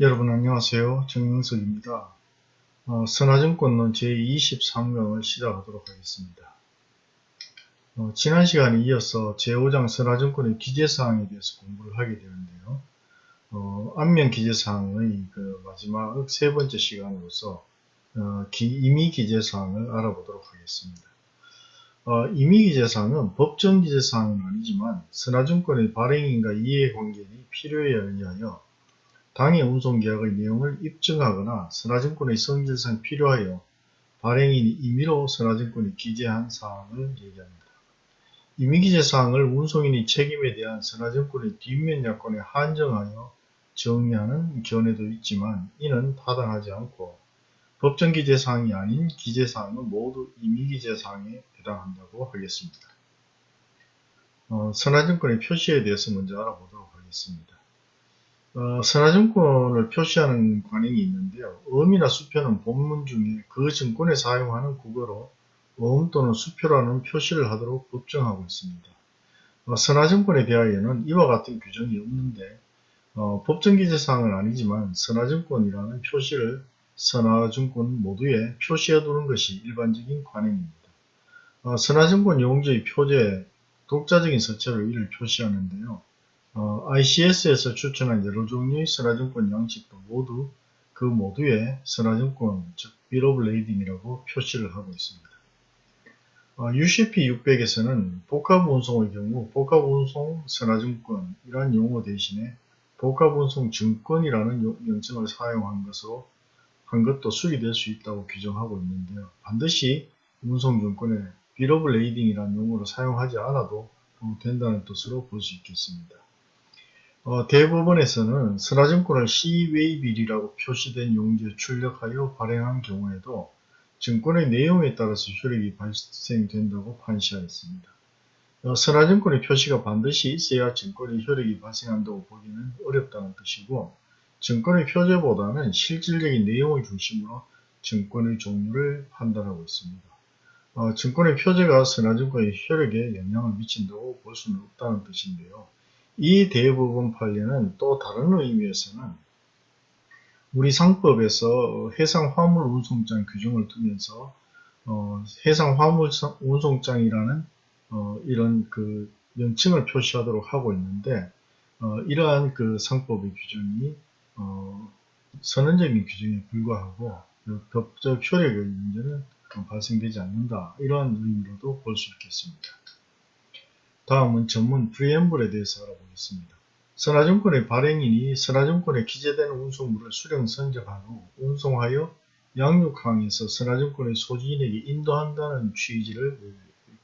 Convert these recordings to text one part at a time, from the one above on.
여러분 안녕하세요. 정영석입니다. 어, 선화증권론 제23강을 시작하도록 하겠습니다. 어, 지난 시간에 이어서 제5장 선화증권의 기재사항에 대해서 공부를 하게 되는데요. 어, 안면 기재사항의 그 마지막 세 번째 시간으로서 어, 기, 임의 기재사항을 알아보도록 하겠습니다. 어, 임의 기재사항은 법정 기재사항은 아니지만 선화증권의 발행인과 이해관계인이 필요에 의하여 당해 운송계약의 내용을 입증하거나 선화증권의 성질상 필요하여 발행인이 임의로 선화증권에 기재한 사항을 얘기합니다. 임의기재 사항을 운송인이 책임에 대한 선화증권의 뒷면 약관에 한정하여 정리하는 견해도 있지만 이는 타당하지 않고 법정 기재 사항이 아닌 기재 사항은 모두 임의 기재 사항에 해당한다고 하겠습니다. 어, 선화증권의 표시에 대해서 먼저 알아보도록 하겠습니다. 어, 선화증권을 표시하는 관행이 있는데요. 어음이나 수표는 본문 중에 그 증권에 사용하는 국어로 어음 또는 수표라는 표시를 하도록 법정하고 있습니다. 어, 선화증권에 대하여는 이와 같은 규정이 없는데 어, 법정기재사항은 아니지만 선화증권이라는 표시를 선화증권 모두에 표시해 두는 것이 일반적인 관행입니다. 어, 선화증권 용지의 표제, 독자적인 서체로 이를 표시하는데요. 어, ICS에서 추천한 여러 종류의 선화증권 양식도 모두 그 모두에 선화증권, 즉 Lading이라고 표시를 하고 있습니다. 어, UCP 600에서는 복합운송의 경우 복합운송 선화증권이라는 용어 대신에 복합운송 증권이라는 명칭을 사용한 것으로 한 것도 수리될 수 있다고 규정하고 있는데요. 반드시 운송증권에 Lading이라는 용어를 사용하지 않아도 된다는 뜻으로 볼 수 있겠습니다. 어, 대법원에서는 선화증권을 C웨이빌이라고 표시된 용지에 출력하여 발행한 경우에도 증권의 내용에 따라서 효력이 발생된다고 판시하였습니다. 어, 선화증권의 표시가 반드시 있어야 증권의 효력이 발생한다고 보기는 어렵다는 뜻이고 증권의 표제보다는 실질적인 내용을 중심으로 증권의 종류를 판단하고 있습니다. 어, 증권의 표제가 선화증권의 효력에 영향을 미친다고 볼 수는 없다는 뜻인데요. 이 대부분 판례는 또 다른 의미에서는 우리 상법에서 해상 화물 운송장 규정을 두면서 어, 해상 화물 운송장이라는 어, 이런 그 명칭을 표시하도록 하고 있는데 어, 이러한 그 상법의 규정이 어, 선언적인 규정에 불과하고 그 법적 효력의 문제는 발생되지 않는다 이러한 의미로도 볼 수 있겠습니다. 다음은 전문 프리엠블에 대해서 알아보겠습니다. 선화증권의 발행인이 선화증권에 기재된 운송물을 수령 선적한 후 운송하여 양육항에서 선화증권의 소지인에게 인도한다는 취지를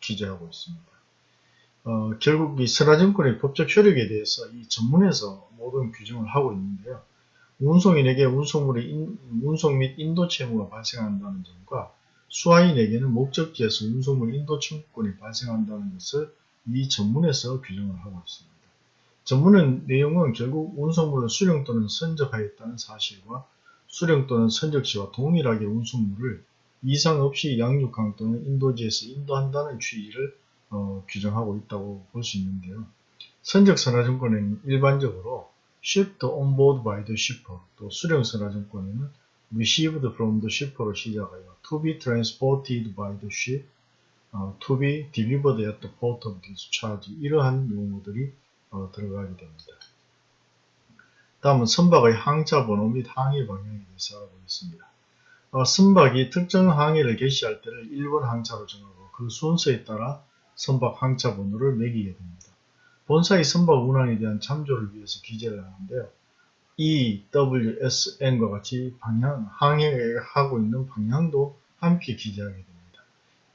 기재하고 있습니다. 어, 결국 이 선화증권의 법적 효력에 대해서 이 전문에서 모든 규정을 하고 있는데요. 운송인에게 운송물의 인, 운송 및 인도 채무가 발생한다는 점과 수하인에게는 목적지에서 운송물 인도 청구권이 발생한다는 것을 이 전문에서 규정을 하고 있습니다. 전문의 내용은 결국 운송물을 수령 또는 선적하였다는 사실과 수령 또는 선적 시와 동일하게 운송물을 이상 없이 양육항 또는 인도지에서 인도한다는 취지를 어, 규정하고 있다고 볼 수 있는데요. 선적 선화증권에는 일반적으로 shipped on board by the shipper, 또 수령 선화증권에는 received from the shipper로 시작하여 to be transported by the ship, 어, to be delivered at the port of discharge 이러한 용어들이 어, 들어가게 됩니다. 다음은 선박의 항차 번호 및 항해 방향에 대해서 알아보겠습니다. 어, 선박이 특정 항해를 개시할 때를 1번 항차로 정하고 그 순서에 따라 선박 항차 번호를 매기게 됩니다. 본사의 선박 운항에 대한 참조를 위해서 기재를 하는데요. E, W, S, N과 같이 방향, 항해하고 있는 방향도 함께 기재하게 됩니다.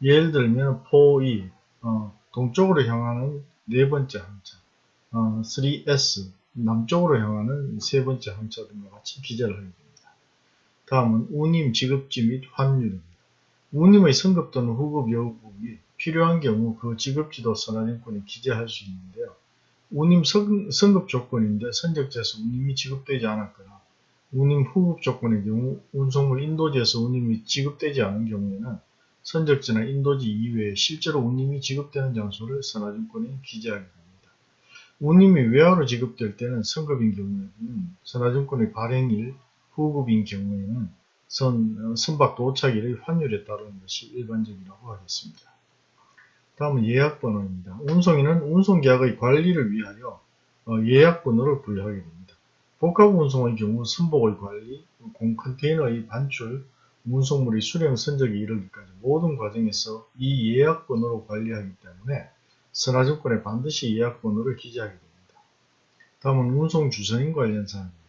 예를 들면 4E 어, 동쪽으로 향하는 네 번째 항차 어, 3S 남쪽으로 향하는 세 번째 항차 등과 같이 기재를 하게 됩니다. 다음은 운임 지급지 및 환율입니다. 운임의 선급 또는 후급 여부이 필요한 경우 그 지급지도 선화증권에 기재할 수 있는데요. 운임 선, 선급 조건인데 선적지에서 운임이 지급되지 않았거나 운임 후급 조건의 경우 운송물 인도지에서 운임이 지급되지 않은 경우에는 선적지나 인도지 이외에 실제로 운임이 지급되는 장소를 선화증권에 기재하게 됩니다. 운임이 외화로 지급될 때는 선급인 경우에는 선화증권의 발행일 후급인 경우에는 선, 어, 선박 도착일의 환율에 따르는 것이 일반적이라고 하겠습니다. 다음은 예약번호입니다. 운송인은 운송계약의 관리를 위하여 어, 예약번호를 부여하게 됩니다. 복합운송의 경우 선복의 관리, 공컨테이너의 반출, 운송물의 수령 선적에 이르기까지 모든 과정에서 이 예약번호로 관리하기 때문에 선화증권에 반드시 예약번호를 기재하게 됩니다. 다음은 운송 주선인 관련 사항입니다.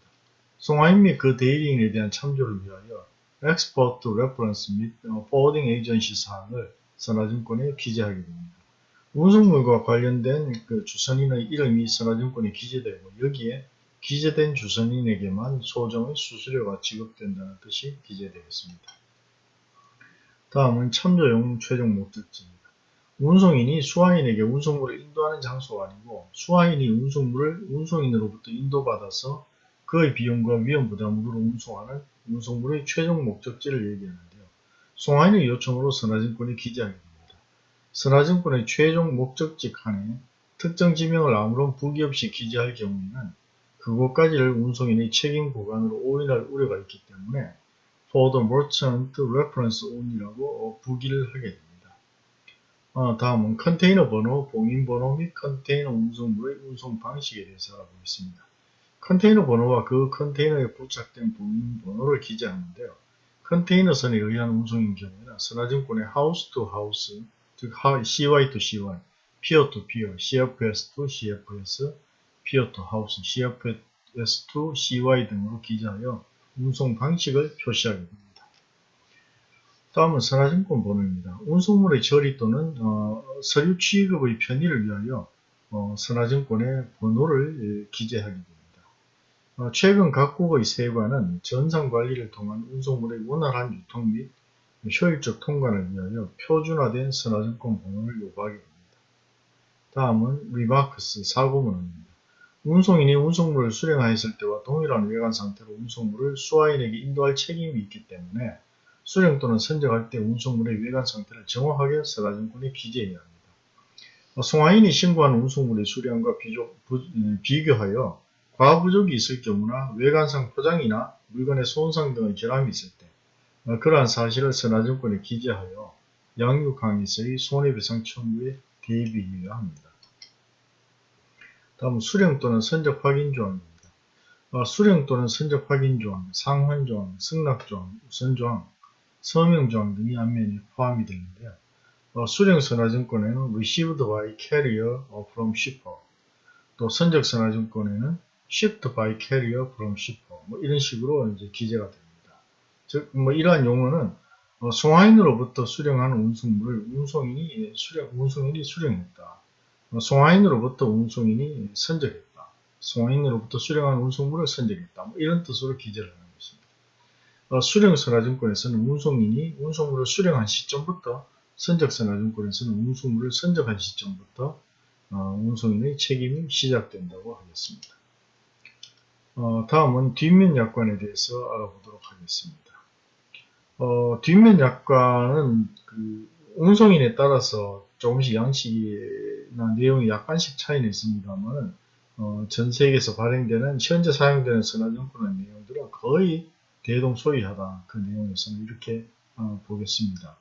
송화인 및 그 대리인에 대한 참조를 위하여 Export Reference 및 Forwarding Agency 사항을 선화증권에 기재하게 됩니다. 운송물과 관련된 그 주선인의 이름이 선화증권에 기재되고 여기에 기재된 주선인에게만 소정의 수수료가 지급된다는 뜻이 기재되겠습니다. 다음은 참조용 최종 목적지입니다. 운송인이 수화인에게 운송물을 인도하는 장소가 아니고 수화인이 운송물을 운송인으로부터 인도받아서 그의 비용과 위험 부담으로 운송하는 운송물의 최종 목적지를 얘기하는데요. 송화인의 요청으로 선화증권에 기재하게 됩니다. 선화증권의 최종 목적지 칸에 특정 지명을 아무런 부기 없이 기재할 경우에는 그곳까지를 운송인의 책임 구간으로 오인할 우려가 있기 때문에 for the merchant reference only라고 부기를 하게 됩니다. 어, 다음은 컨테이너 번호, 봉인 번호 및 컨테이너 운송물의 운송 방식에 대해서 알아보겠습니다. 컨테이너 번호와 그 컨테이너에 부착된 봉인 번호를 기재하는데요. 컨테이너선에 의한 운송인 경우에는 선화증권의 House to House, 즉 CY to CY, Pier to Pier, CFS to CFS, Pier to House, CFS to CY 등으로 기재하여 운송 방식을 표시하게 됩니다. 다음은 선화증권 번호입니다. 운송물의 처리 또는 어, 서류 취급의 편의를 위하여 어, 선화증권의 번호를 예, 기재하게 됩니다. 어, 최근 각국의 세관은 전산관리를 통한 운송물의 원활한 유통 및 효율적 통관을 위하여 표준화된 선화증권 번호를 요구하게 됩니다. 다음은 Remarks 사고문언입니다. 운송인이 운송물을 수령하였을 때와 동일한 외관 상태로 운송물을 수화인에게 인도할 책임이 있기 때문에 수령 또는 선적할 때 운송물의 외관 상태를 정확하게 서가증권에 기재해야 합니다. 어, 송화인이 신고한 운송물의 수량과 비교, 음, 비교하여 과부족이 있을 경우나 외관상 포장이나 물건의 손상 등의 결함이 있을 때 어, 그러한 사실을 선화증권에 기재하여 양육항에서의 손해배상 청구에 대비해야 합니다. 다음 수령 또는 선적 확인 조항입니다. 어, 수령 또는 선적 확인 조항, 상환 조항, 승낙 조항, 우선 조항, 서명 조항 등이 앞면에 포함이 되는데요. 어, 수령 선화증권에는 received by carrier from shipper 또 선적 선화증권에는 shipped by carrier from shipper 뭐 이런 식으로 이제 기재가 됩니다. 즉 뭐 이러한 용어는 어, 송화인으로부터 수령한 운송물을 운송인이 수령 운송인이 수령했다. 어, 송화인으로부터 운송인이 선적했다. 송화인으로부터 수령한 운송물을 선적했다. 뭐 이런 뜻으로 기재를 합니다. 어, 수령선화증권에서는 운송인이 운송물을 수령한 시점부터 선적선화증권에서는 운송물을 선적한 시점부터 어, 운송인의 책임이 시작된다고 하겠습니다. 어, 다음은 뒷면 약관에 대해서 알아보도록 하겠습니다. 어, 뒷면 약관은 그 운송인에 따라서 조금씩 양식이나 내용이 약간씩 차이는 있습니다만 어, 전 세계에서 발행되는 현재 사용되는 선화증권의 내용들은 거의 대동소이하다 그 내용에서는 이렇게 어, 보겠습니다.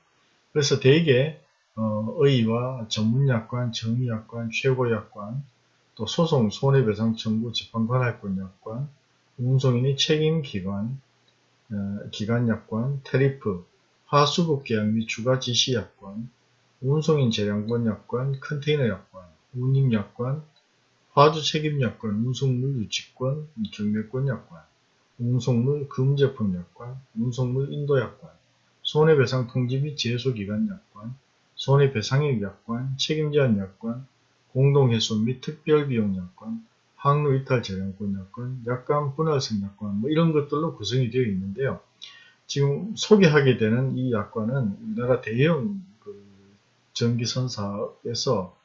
그래서 대개 어, 의의와 전문약관, 정의약관, 최고약관, 또 소송, 손해배상 청구, 재판관할권 약관, 운송인의 책임기관, 어, 기관약관, 테리프, 하수급계약 및 주가지시약관, 운송인 재량권약관, 컨테이너약관, 운임약관, 화주책임약관, 운송물 유치권, 경매권약관, 운송물 금제품 약관, 운송물 인도 약관, 손해배상 통지 및 제소기간 약관, 손해배상액 약관, 책임제한 약관, 공동해소 및 특별비용 약관, 항로이탈 재량권 약관, 약관 분할성 약관 뭐 이런 것들로 구성이 되어 있는데요. 지금 소개하게 되는 이 약관은 우리나라 대형 그 전기선사에서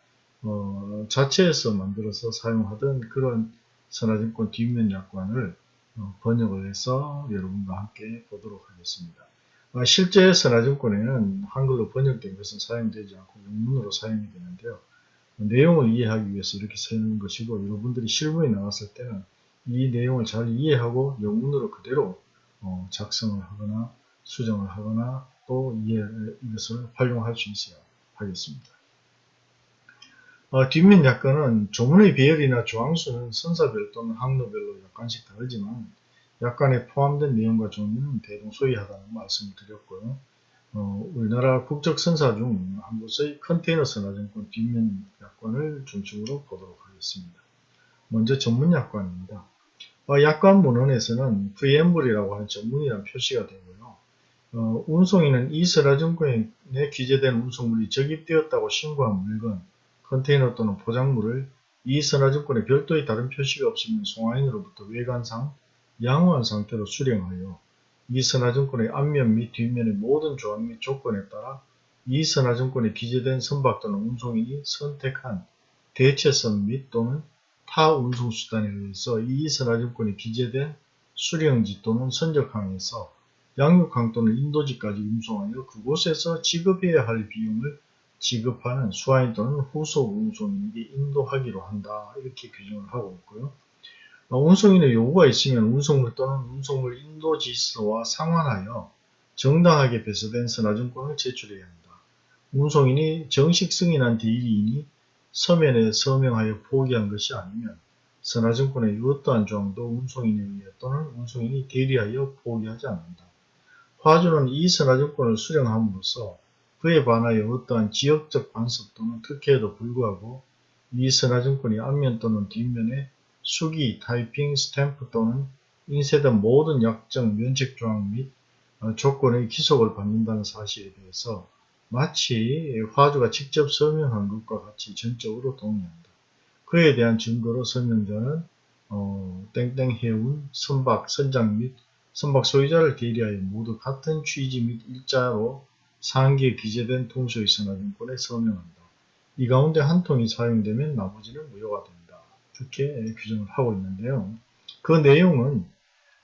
어, 자체에서 만들어서 사용하던 그런 선화증권 뒷면 약관을 어, 번역을 해서 여러분과 함께 보도록 하겠습니다. 아, 실제 선화증권에는 한글로 번역된 것은 사용되지 않고 영문으로 사용이 되는데요. 내용을 이해하기 위해서 이렇게 쓰는 것이고 여러분들이 실무에 나갔을 때는 이 내용을 잘 이해하고 영문으로 그대로 어, 작성을 하거나 수정을 하거나 또 이해, 이것을 활용할 수 있어야 하겠습니다. 어, 뒷면 약관은 조문의 배열이나 조항수는 선사별 또는 항로별로 약간씩 다르지만 약관에 포함된 내용과 종류는 대동 소이하다는 말씀을 드렸고요. 어, 우리나라 국적 선사 중 한 곳의 컨테이너 선화증권 뒷면 약관을 중심으로 보도록 하겠습니다. 먼저 전문 약관입니다. 어, 약관 문헌에서는 preamble이라고 하는 전문이라는 표시가 되고요. 어, 운송인은 이 선화증권에 기재된 운송물이 적입되었다고 신고한 물건, 컨테이너 또는 포장물을 이 선화증권에 별도의 다른 표시가 없으면 송화인으로부터 외관상 양호한 상태로 수령하여 이 선화증권의 앞면 및 뒷면의 모든 조항 및 조건에 따라 이 선화증권에 기재된 선박 또는 운송인이 선택한 대체선 및 또는 타 운송수단에 의해서 이 선화증권에 기재된 수령지 또는 선적항에서 양육항 또는 인도지까지 운송하여 그곳에서 지급해야 할 비용을 지급하는 수화인 또는 후속 운송인에게 인도하기로 한다. 이렇게 규정을 하고 있고요. 어, 운송인의 요구가 있으면 운송물 또는 운송물 인도 지시서와 상환하여 정당하게 배서된 선화증권을 제출해야 합니다. 운송인이 정식 승인한 대리인이 서면에 서명하여 포기한 것이 아니면 선화증권의 어떠한 조항도 운송인에 의해 또는 운송인이 대리하여 포기하지 않는다. 화주는 이 선화증권을 수령함으로써 그에 반하여 어떠한 지역적 간섭 또는 특혜에도 불구하고 이 선화증권이 앞면 또는 뒷면에 수기, 타이핑, 스탬프 또는 인쇄 된 모든 약정, 면책 조항 및 어, 조건의 기속을 받는다는 사실에 대해서 마치 화주가 직접 서명한 것과 같이 전적으로 동의한다. 그에 대한 증거로 서명자는 어, 땡땡 해운, 선박, 선장 및 선박 소유자를 대리하여 모두 같은 취지 및 일자로 상기에 기재된 통소의 선화증권에 서명한다. 이 가운데 한 통이 사용되면 나머지는 무효가 된다. 이렇게 규정을 하고 있는데요. 그 내용은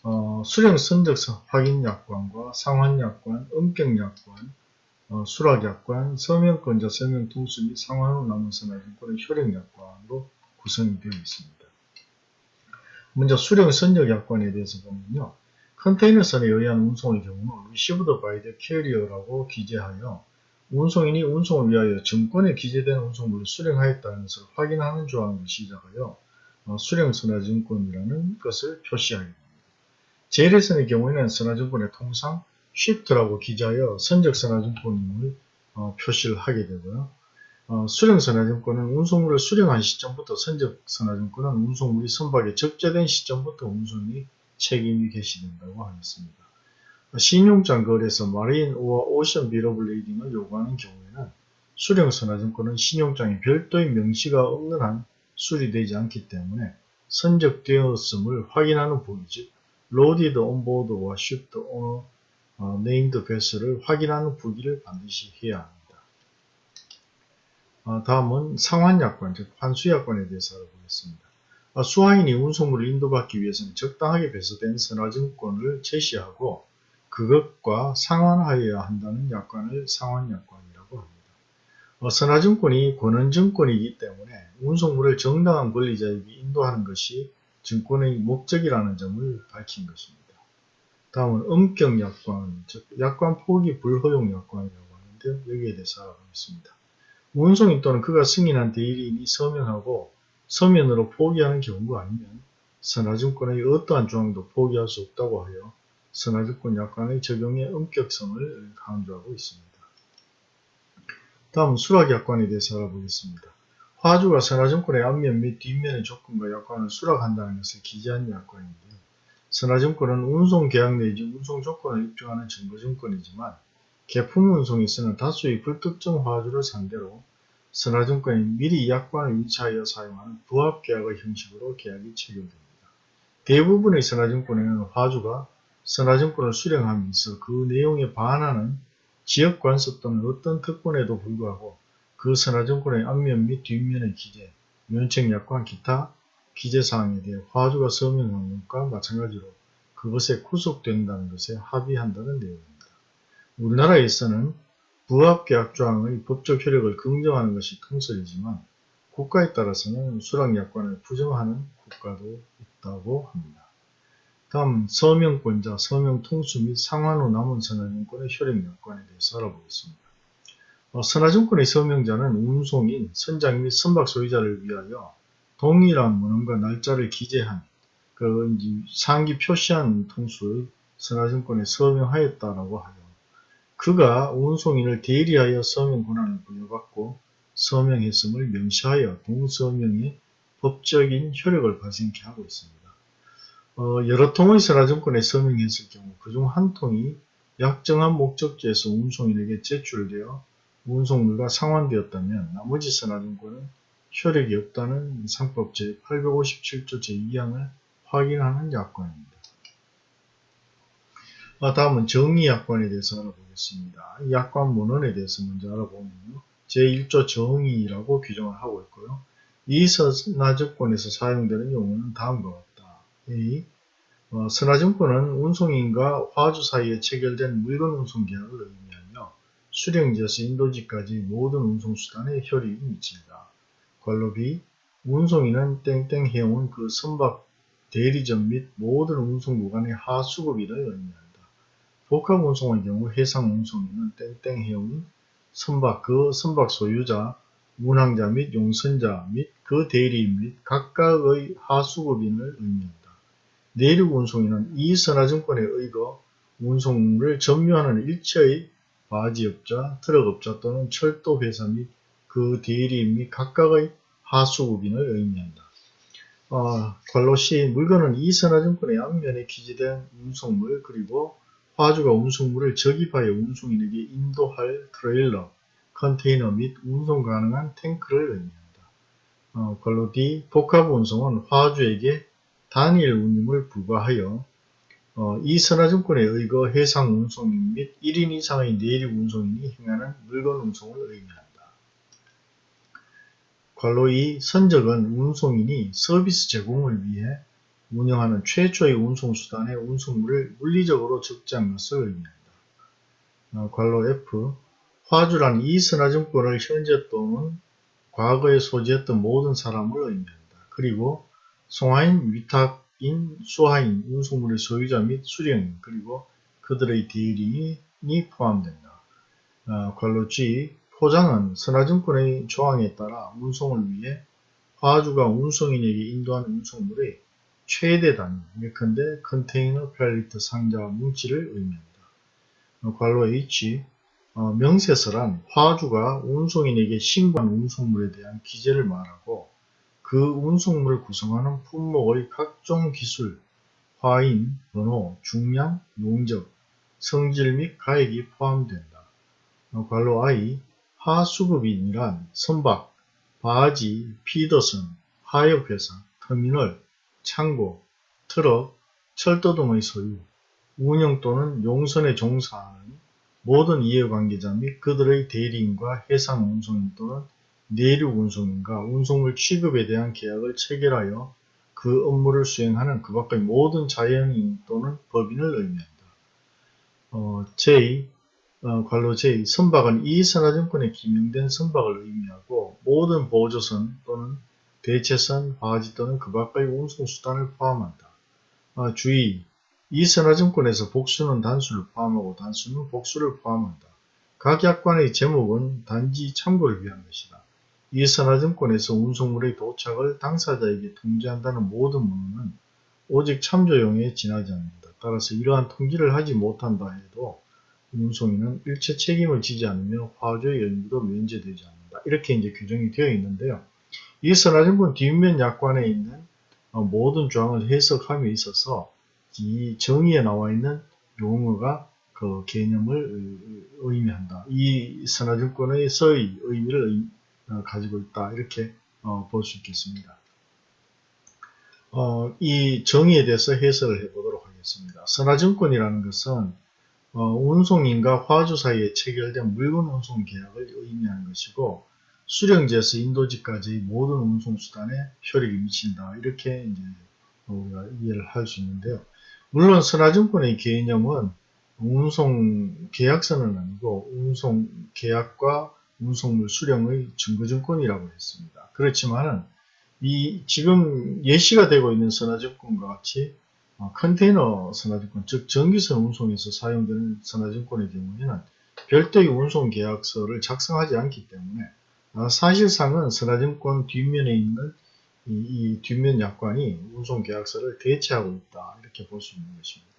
어, 수령 선적서 확인 약관과 상환 약관, 음격 약관, 어, 수락 약관, 서명권자 서명 통수 및 상환 후 남은 선화증권의 효력 약관으로 구성이 되어 있습니다. 먼저 수령 선적 약관에 대해서 보면요. 컨테이너선에 의한 운송의 경우는 received by the carrier라고 기재하여 운송인이 운송을 위하여 증권에 기재된 운송물을 수령하였다는 것을 확인하는 조항으로 시작하여 어, 수령 선화증권이라는 것을 표시하게 됩니다. 제일선의 경우에는 선화증권에 통상 shift라고 기재하여 선적 선화증권임을 어, 표시를 하게 되고요. 어, 수령 선화증권은 운송물을 수령한 시점부터 선적 선화증권은 운송물이 선박에 적재된 시점부터 운송이 책임이 개시된다고 하겠습니다. 신용장 거래에서 마린 오와 오션 비러블레이딩을 요구하는 경우에는 수령선화증권은 신용장에 별도의 명시가 없는 한 수리되지 않기 때문에 선적되었음을 확인하는 부기 즉 on board와 shipped on 어, named vessel을 확인하는 부기를 반드시 해야 합니다. 어, 다음은 상환약관, 즉 환수약관에 대해서 알아보겠습니다. 어, 수화인이 운송물을 인도받기 위해서는 적당하게 배수된 선화증권을 제시하고 그것과 상환하여야 한다는 약관을 상환약관이라고 합니다. 어, 선화증권이 권한증권이기 때문에 운송물을 정당한 권리자에게 인도하는 것이 증권의 목적이라는 점을 밝힌 것입니다. 다음은 엄격 약관, 즉 약관 포기 불허용 약관이라고 하는데 여기에 대해서 알아보겠습니다. 운송인 또는 그가 승인한 대리인이 서명하고 서면으로 포기하는 경우가 아니면 선화증권의 어떠한 조항도 포기할 수 없다고 하여 선화증권 약관의 적용의 엄격성을 강조하고 있습니다. 다음 수락약관에 대해서 알아보겠습니다. 화주가 선화증권의 앞면 및 뒷면의 조건과 약관을 수락한다는 것을 기재한 약관인데요. 선화증권은 운송계약 내지 운송조건을 입증하는 증거증권이지만 개품 운송에서는 다수의 불특정 화주를 상대로 선화증권이 미리 약관을 위치하여 사용하는 부합계약의 형식으로 계약이 체결됩니다. 대부분의 선화증권에는 화주가 선화증권을 수령하면서 그 내용에 반하는 지역 관습 또는 어떤 특권에도 불구하고 그 선화증권의 앞면 및 뒷면의 기재, 면책 약관 기타 기재사항에 대해 화주가 서명한 것과 마찬가지로 그것에 구속된다는 것에 합의한다는 내용입니다. 우리나라에서는 부합계약 조항의 법적 효력을 긍정하는 것이 통설이지만 국가에 따라서는 수락약관을 부정하는 국가도 있다고 합니다. 다음 서명권자, 서명통수 및 상환 후 남은 선화증권의 효력약관에 대해서 알아보겠습니다. 어, 선화증권의 서명자는 운송인, 선장 및 선박 소유자를 위하여 동일한 문헌과 날짜를 기재한 그 상기 표시한 통수의 선화증권에 서명하였다라고 하여 그가 운송인을 대리하여 서명 권한을 부여받고 서명했음을 명시하여 동서명의 법적인 효력을 발생케 하고 있습니다. 어, 여러 통의 선화증권에 서명했을 경우 그중 한 통이 약정한 목적지에서 운송인에게 제출되어 운송물과 상환되었다면 나머지 선화증권은 효력이 없다는 상법 제857조 제2항을 확인하는 약관입니다. 아, 다음은 정의약관에 대해서 알아보겠습니다. 이 약관 문헌에 대해서 먼저 알아보면요. 제1조 정의라고 규정을 하고 있고요. 이 선화증권에서 사용되는 용어는 다음과 같다. A. 어, 선화증권은 운송인과 화주 사이에 체결된 물건 운송 계약을 의미하며 수령지에서 인도지까지 모든 운송수단에 효력이 미친다. 관로 B. 운송인은 땡땡 해온 그 선박 대리점 및 모든 운송 구간의 하수급일을 의미한다. 복합 운송의 경우 해상 운송인은 땡땡 해온 선박 그 선박 소유자, 운항자 및 용선자 및 그 대리인 및 각각의 하수급인을 의미한다. 내륙 운송인은 이 선화증권에 의거 운송물을 점유하는 일체의 바지업자, 트럭업자 또는 철도회사 및 그 대리인 및 각각의 하수급인을 의미한다. 어, 관로 C 물건은 이 선화증권의 앞면에 기재된 운송물 그리고 화주가 운송물을 적입하여 운송인에게 인도할 트레일러, 컨테이너 및 운송 가능한 탱크를 의미한다. 어, 관로 D 복합 운송은 화주에게 단일 운임을 부과하여 어, 이 선화증권에 의거 해상 운송인 및 1인 이상의 내륙 운송인이 행하는 물건 운송을 의미한다. 관로 2 선적은 운송인이 서비스 제공을 위해 운영하는 최초의 운송수단의 운송물을 물리적으로 적재한 것을 의미한다. 어, 관로 F 화주란 이 선화증권을 현재 또는 과거에 소지했던 모든 사람을 의미한다. 그리고 송하인, 위탁인, 수하인, 운송물의 소유자 및 수령인, 그리고 그들의 대리인이 포함된다. 어, 관로 G 포장은 선화증권의 조항에 따라 운송을 위해 화주가 운송인에게 인도한 운송물의 최대 단위, 예컨대 컨테이너, 팔리터, 상자, 뭉치를 의미한다. 어, 관로 H 어, 명세서란 화주가 운송인에게 신고한 운송물에 대한 기재를 말하고 그 운송물을 구성하는 품목의 각종 기술, 화인, 번호, 중량, 용적, 성질 및 가액이 포함된다. 어, 관로 I 하수급인이란 선박, 바지, 피더선, 하역회사, 터미널, 창고, 트럭, 철도 등의 소유, 운영 또는 용선에 종사하는 모든 이해관계자 및 그들의 대리인과 해상 운송인 또는 내륙 운송인과 운송물 취급에 대한 계약을 체결하여 그 업무를 수행하는 그 밖의 모든 자연인 또는 법인을 의미한다. 어, J, 어, 관로 J, 선박은 이 선화증권에 기명된 선박을 의미하고 모든 보조선 또는 대체선, 바지 또는 그 밖의 운송수단을 포함한다. 아, 주의! 이 선화증권에서 복수는 단수를 포함하고 단수는 복수를 포함한다. 각 약관의 제목은 단지 참고를 위한 것이다. 이 선화증권에서 운송물의 도착을 당사자에게 통지한다는 모든 문헌은 오직 참조용에 지나지 않는다. 따라서 이러한 통지를 하지 못한다 해도 운송인은 일체 책임을 지지 않으며 화조의 연구도 면제되지 않는다. 이렇게 이제 규정이 되어 있는데요. 이 선화증권 뒷면 약관에 있는 어, 모든 조항을 해석함에 있어서 이 정의에 나와 있는 용어가 그 개념을 의미한다. 이 선화증권의 서의 의미를 어, 가지고 있다. 이렇게 어, 볼수 있겠습니다. 이 정의에 대해서 해석을 해보도록 하겠습니다. 선화증권이라는 것은 운송인과 화주 사이에 체결된 물건 운송 계약을 의미하는 것이고 수령지에서 인도지까지 모든 운송수단에 효력이 미친다. 이렇게 이제 우리가 이해를 할 수 있는데요. 물론 선화증권의 개념은 운송 계약서는 아니고 운송 계약과 운송물 수령의 증거증권이라고 했습니다. 그렇지만은 이 지금 예시가 되고 있는 선화증권과 같이 어, 컨테이너 선화증권, 즉 전기선 운송에서 사용되는 선화증권의 경우에는 별도의 운송 계약서를 작성하지 않기 때문에 어, 사실상은 선화증권 뒷면에 있는 이, 이 뒷면 약관이 운송 계약서를 대체하고 있다 이렇게 볼 수 있는 것입니다.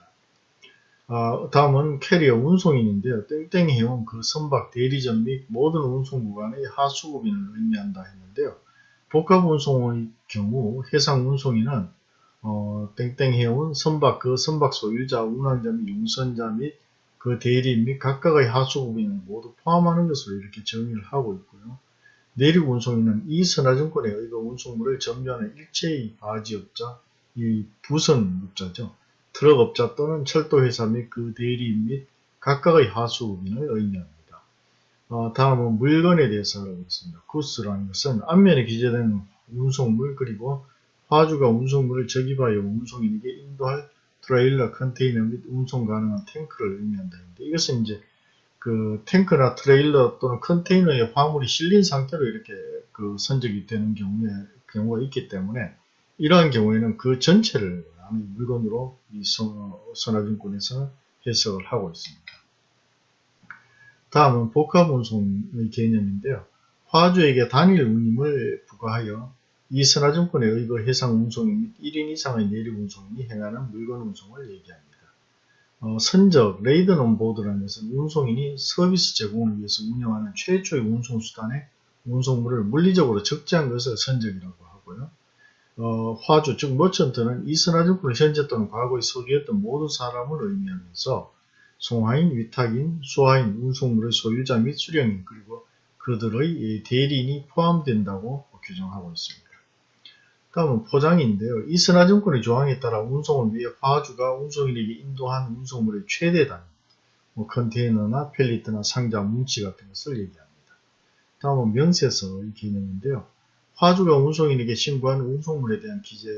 어, 다음은 캐리어 운송인인데요. 땡땡 해온 그 선박 대리점 및 모든 운송 구간의 하수구빈을 의미한다 했는데요. 복합 운송의 경우 해상 운송인은 어, 땡땡 해온 선박 그 선박 소유자, 운항자 및 용선자 및 그 대리 및 각각의 하수구빈을 모두 포함하는 것으로 이렇게 정의를 하고 있고요. 내륙 운송인은 이 선화증권에 의거 운송물을 점유하는 일체의 바지업자, 이 부선업자죠. 트럭업자 또는 철도회사 및 그 대리 및 각각의 하수구빈을 의미합니다. 어, 다음은 물건에 대해서 알아보겠습니다. 구스라는 것은 앞면에 기재된 운송물 그리고 화주가 운송물을 저기하여 운송인에게 인도할 트레일러, 컨테이너 및 운송 가능한 탱크를 의미한다. 이것은 이제 그 탱크나 트레일러 또는 컨테이너에 화물이 실린 상태로 이렇게 그 선적이 되는 경우에 경우가 있기 때문에 이러한 경우에는 그 전체를 물건으로 이 선화증권에서 해석을 하고 있습니다. 다음은 복합 운송의 개념인데요. 화주에게 단일 운임을 부과하여 이 선화증권에 의거 해상 운송인 및 1인 이상의 내륙 운송인이 행하는 물건 운송을 얘기합니다. 어, 선적, Laden on Board라는 것은 운송인이 서비스 제공을 위해서 운영하는 최초의 운송 수단의 운송물을 물리적으로 적재한 것을 선적이라고 하고요. 어, 화주, 즉 Merchant는 이 선화증권을 현재 또는 과거에 소유했던 모든 사람을 의미하면서 송화인, 위탁인, 수화인, 운송물의 소유자 및 수령인 그리고 그들의 대리인이 포함된다고 규정하고 있습니다. 다음은 포장인데요. 이 선화증권의 조항에 따라 운송을 위해 화주가 운송인에게 인도한 운송물의 최대 단위, 뭐 컨테이너나 펠리트나 상자, 뭉치 같은 것을 얘기합니다. 다음은 명세서의 개념인데요. 화주가 운송인에게 신고한 운송물에 대한 기재,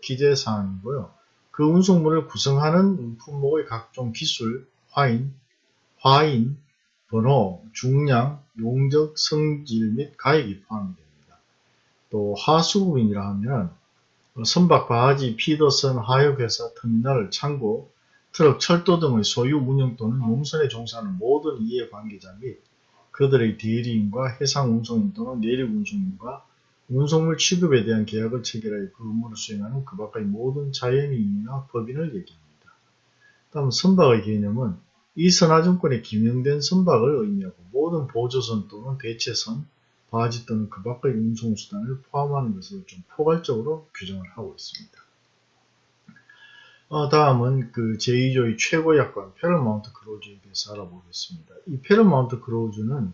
기재사항이고요. 그 운송물을 구성하는 품목의 각종 기술, 화인, 화인, 번호, 중량, 용적, 성질 및 가액이 포함이 됩니다. 또 하수구인이라 하면 선박, 바지, 피더선, 하역회사, 터미널, 창고, 트럭, 철도 등의 소유 운영 또는 용선에 종사하는 모든 이해관계자 및 그들의 대리인과 해상 운송인 또는 내륙 운송인과 운송물 취급에 대한 계약을 체결하여 그 업무를 수행하는 그 밖의 모든 자연인이나 법인을 얘기합니다. 다음 선박의 개념은 이 선화증권에 기명된 선박을 의미하고 모든 보조선 또는 대체선, 바지 또는 그 밖의 운송수단을 포함하는 것을 좀 포괄적으로 규정을 하고 있습니다. 어, 다음은 그 제2조의 최고 약관 Paramount Clause에 대해서 알아보겠습니다. 이 Paramount Clause는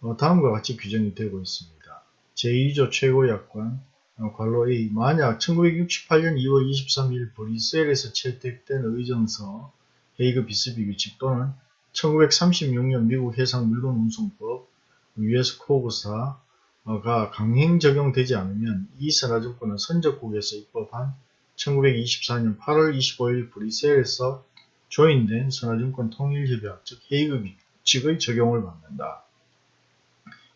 어, 다음과 같이 규정이 되고 있습니다. 제2조 최고 약관 어, 괄호 A 만약 1968년 2월 23일 브뤼셀에서 채택된 의정서 헤이그 비스비 규칙 또는 1936년 미국 해상 물건 운송법 US 코브사가 강행 적용되지 않으면 이 선화증권은 선적국에서 입법한 1924년 8월 25일 브뤼셀에서 조인된 선화증권 통일협약 즉 헤이그 규칙의 적용을 받는다.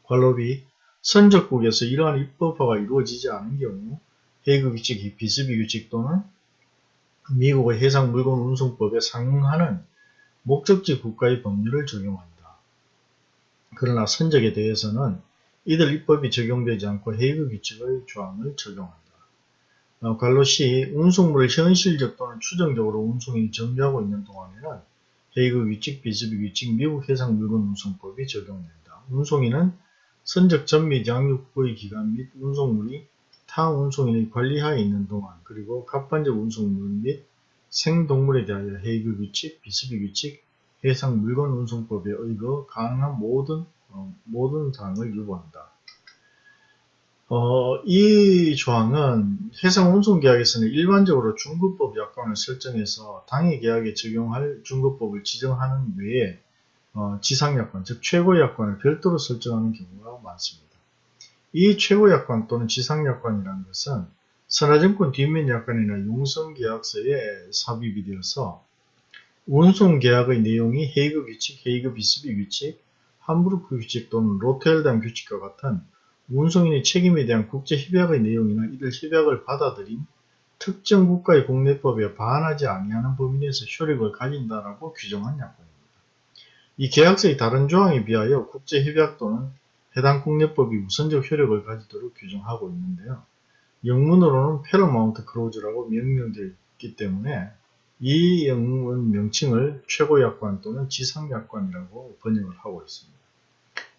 관로 B 선적국에서 이러한 입법화가 이루어지지 않은 경우 해그 규칙, 비스비 규칙 또는 미국의 해상 물건 운송법에 상응하는 목적지 국가의 법률을 적용한다. 그러나 선적에 대해서는 이들 입법이 적용되지 않고 헤이그 규칙의 조항을 적용한다. 어, 관로 C, 운송물을 현실적 또는 추정적으로 운송인이 점유하고 있는 동안에는 헤이그 규칙, 비스비 규칙, 미국 해상 물건 운송법이 적용된다. 운송인은 선적 전미 양육부의 기간 및 운송물이 타 운송인의 관리하에 있는 동안 그리고 갑반적 운송물 및 생동물에 대하여 헤이그 규칙, 비스비 규칙, 해상 물건 운송법에 의거 가능한 모든 어, 모든 사항을 유보한다. 어, 이 조항은 해상 운송 계약에서는 일반적으로 중급법 약관을 설정해서 당해 계약에 적용할 중급법을 지정하는 외에 어, 지상 약관, 즉 최고 약관을 별도로 설정하는 경우가 많습니다. 이 최고 약관 또는 지상 약관이라는 것은 선화증권 뒷면 약관이나 용성계약서에 삽입이 되어서 운송 계약의 내용이 헤이그 규칙, 헤이그 비스비 규칙, 함부르크 규칙 또는 로테르담 규칙과 같은 운송인의 책임에 대한 국제 협약의 내용이나 이들 협약을 받아들인 특정 국가의 국내법에 반하지 아니하는 범위 내에서 효력을 가진다라고 규정한 약관입니다. 이 계약서의 다른 조항에 비하여 국제협약 또는 해당 국내법이 우선적 효력을 가지도록 규정하고 있는데요. 영문으로는 패러마운트 클로즈라고 명명되어 있기 때문에 이 영문 명칭을 최고약관 또는 지상약관이라고 번역을 하고 있습니다.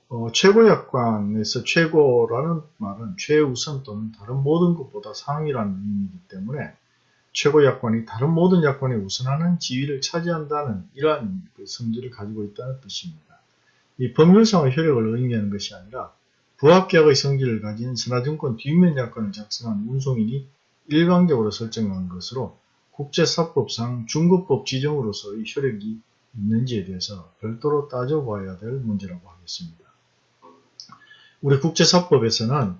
어, 최고약관에서 최고라는 말은 최우선 또는 다른 모든 것보다 상위라는 의미이기 때문에 최고약관이 다른 모든 약관에 우선하는 지위를 차지한다는 이러한 그 성질을 가지고 있다는 뜻입니다. 이 법률상의 효력을 의미하는 것이 아니라 부합계약의 성질을 가진 선화증권 뒷면 약관을 작성한 운송인이 일방적으로 설정한 것으로 국제사법상 중국법 지정으로서의 효력이 있는지에 대해서 별도로 따져봐야 될 문제라고 하겠습니다. 우리 국제사법에서는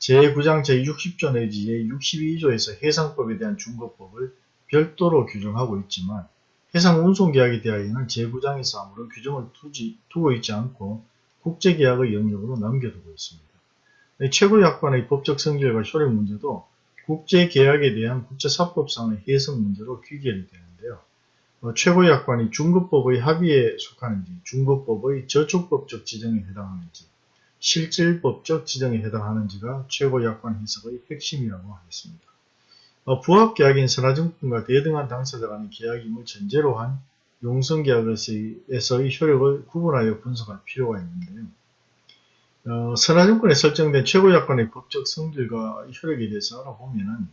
제9장 제60조 내지 제62조에서 해상법에 대한 중국법을 별도로 규정하고 있지만 해상운송계약에 대하여는 제9장에서 아무런 규정을 두지, 두고 있지 않고 국제계약의 영역으로 남겨두고 있습니다. 최고약관의 법적 성질과 효력 문제도 국제계약에 대한 국제사법상의 해석 문제로 귀결이 되는데요. 어, 최고약관이 중국법의 합의에 속하는지 중국법의 저촉법적 지정에 해당하는지 실질법적 지정에 해당하는지가 최고약관 해석의 핵심이라고 하겠습니다. 어, 부합계약인 선화증권과 대등한 당사자 간의 계약임을 전제로 한 용성계약에서의 효력을 구분하여 분석할 필요가 있는데요. 어, 선화증권에 설정된 최고약관의 법적 성질과 효력에 대해서 알아보면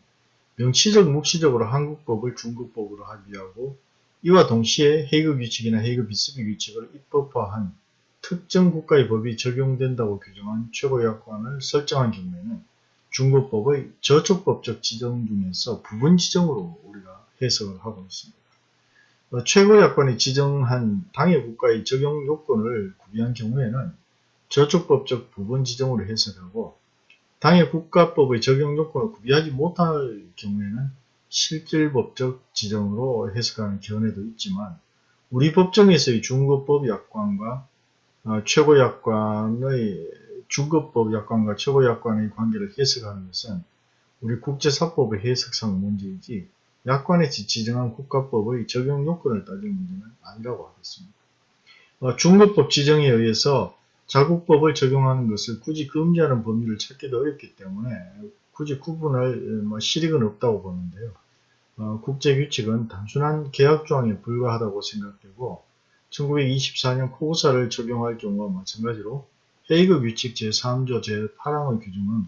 명치적, 묵시적으로 한국법을 중국법으로 합의하고 이와 동시에 헤이그 규칙이나 헤이그 비스비 규칙을 입법화한 특정 국가의 법이 적용된다고 규정한 최고약관을 설정한 경우에는 중국법의 저촉법적 지정 중에서 부분 지정으로 우리가 해석을 하고 있습니다. 어, 최고약관이 지정한 당해 국가의 적용 요건을 구비한 경우에는 저촉법적 부분 지정으로 해석하고 당해 국가법의 적용 요건을 구비하지 못할 경우에는 실질법적 지정으로 해석하는 견해도 있지만 우리 법정에서의 중국법 약관과 어, 최고약관의 중급법 약관과 최고약관의 관계를 해석하는 것은 우리 국제사법의 해석상 문제이지 약관에 지정한 국가법의 적용 요건을 따질 문제는 아니라고 하겠습니다. 어, 중급법 지정에 의해서 자국법을 적용하는 것을 굳이 금지하는 범위를 찾기도 어렵기 때문에 굳이 구분할 뭐 실익은 없다고 보는데요. 어, 국제규칙은 단순한 계약조항에 불과하다고 생각되고 1924년 코우사를 적용할 경우와 마찬가지로 헤이그 규칙 제3조 제8항의 규정은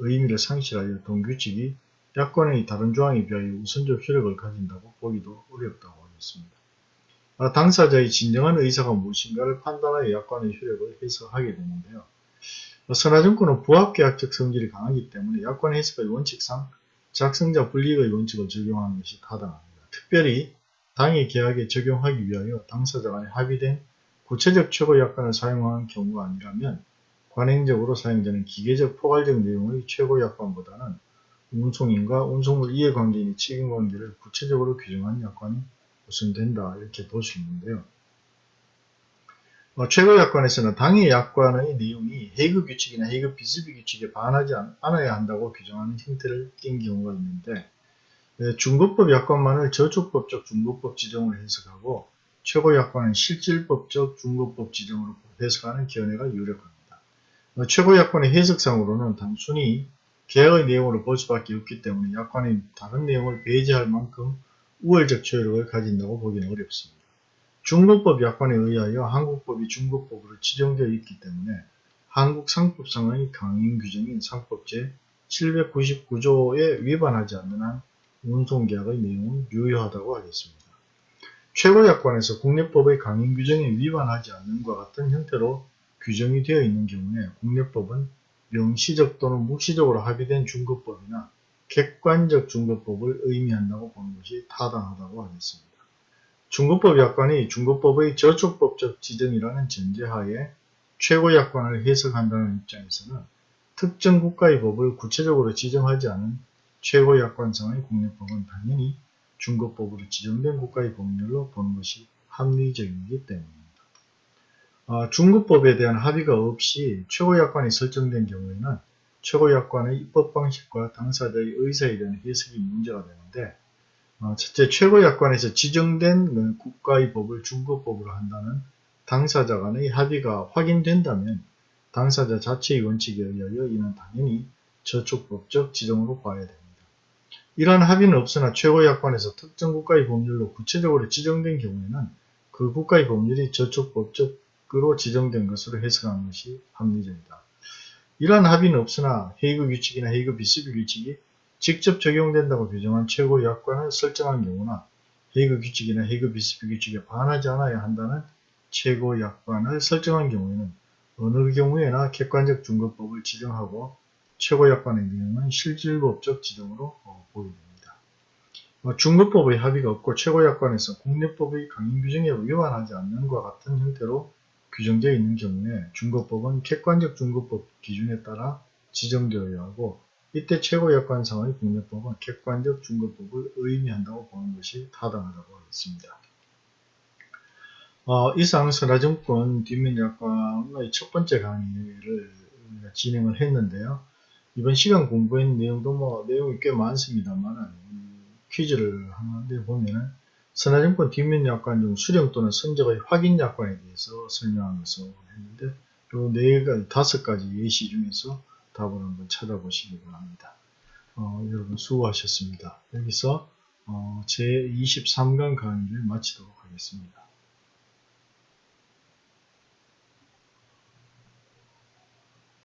의미를 상실하여 동규칙이 약관의 다른 조항에 비하여 우선적 효력을 가진다고 보기도 어렵다고 하겠습니다. 아, 당사자의 진정한 의사가 무엇인가를 판단하여 약관의 효력을 해석하게 되는데요. 선화증권은 부합계약적 성질이 강하기 때문에 약관 해석의 원칙상 작성자 불이익의 원칙을 적용하는 것이 타당합니다. 특별히 당의 계약에 적용하기 위하여 당사자 간에 합의된 구체적 최고 약관을 사용하는 경우가 아니라면 관행적으로 사용되는 기계적 포괄적 내용의 최고 약관보다는 운송인과 운송물 이해관계인의 책임관계를 구체적으로 규정한 약관이 우선된다 이렇게 볼 수 있는데요. 어, 최고 약관에서는 당의 약관의 내용이 해그 규칙이나 해그 비스비 규칙에 반하지 않 아야 한다고 규정하는 형태를 띈 경우가 있는데 네, 중국법 약관만을 저촉법적 중국법 지정으로 해석하고 최고 약관은 실질법적 중국법 지정으로 해석하는 견해가 유력합니다. 어, 최고 약관의 해석상으로는 단순히 계약의 내용으로 볼 수밖에 없기 때문에 약관의 다른 내용을 배제할 만큼 우월적 효력을 가진다고 보기는 어렵습니다. 중국법 약관에 의하여 한국법이 중국법으로 지정되어 있기 때문에 한국 상법상의 강행 규정인 상법제 799조에 위반하지 않는 한 운송계약의 내용은 유효하다고 하겠습니다. 최고약관에서 국내법의 강행 규정에 위반하지 않는 것 같은 형태로 규정이 되어 있는 경우에 국내법은 명시적 또는 묵시적으로 합의된 중급법이나 객관적 중급법을 의미한다고 보는 것이 타당하다고 하겠습니다. 중급법 약관이 중급법의 저촉법적 지정이라는 전제하에 최고 약관을 해석한다는 입장에서는 특정 국가의 법을 구체적으로 지정하지 않은 최고 약관상의 국내법은 당연히 중급법으로 지정된 국가의 법률로 보는 것이 합리적이기 때문입니다. 어, 중급법에 대한 합의가 없이 최고 약관이 설정된 경우에는 최고약관의 입법 방식과 당사자의 의사에 대한 해석이 문제가 되는데 어, 첫째 최고약관에서 지정된 그 국가의 법을 중급법으로 한다는 당사자 간의 합의가 확인된다면 당사자 자체의 원칙에 의하여 이는 당연히 저촉법적 지정으로 봐야 됩니다. 이러한 합의는 없으나 최고약관에서 특정 국가의 법률로 구체적으로 지정된 경우에는 그 국가의 법률이 저촉법적으로 지정된 것으로 해석하는 것이 합리적이다. 이러한 합의는 없으나 헤이그 규칙이나 헤이그 비스비 규칙이 직접 적용된다고 규정한 최고 약관을 설정한 경우나 헤이그 규칙이나 헤이그 비스비 규칙에 반하지 않아야 한다는 최고 약관을 설정한 경우에는 어느 경우에나 객관적 중급법을 지정하고 최고 약관의 내용은 실질법적 지정으로 어, 보입니다. 어, 중급법의 합의가 없고 최고약관에서 국내법의 강행 규정에 위반하지 않는 것 같은 형태로 규정되어 있는 경우에 중급법은 객관적 중급법 기준에 따라 지정되어야 하고 이때 최고약관상의 국내법은 객관적 중급법을 의미한다고 보는 것이 타당하다고 하겠습니다. 어, 이상 선화증권 뒷면약관의 첫 번째 강의를 진행을 했는데요. 이번 시간 공부한 내용도 뭐 내용이 꽤 많습니다만 퀴즈를 하는데 보면은 선화증권 뒷면약관 중 수령 또는 선적의 확인 약관에 대해서 것을 했는데 요네 가지 다섯 가지 예시 중에서 답을 한번 찾아보시기 바랍니다. 어, 여러분 수고하셨습니다. 여기서 어, 제 23강 강의를 마치도록 하겠습니다.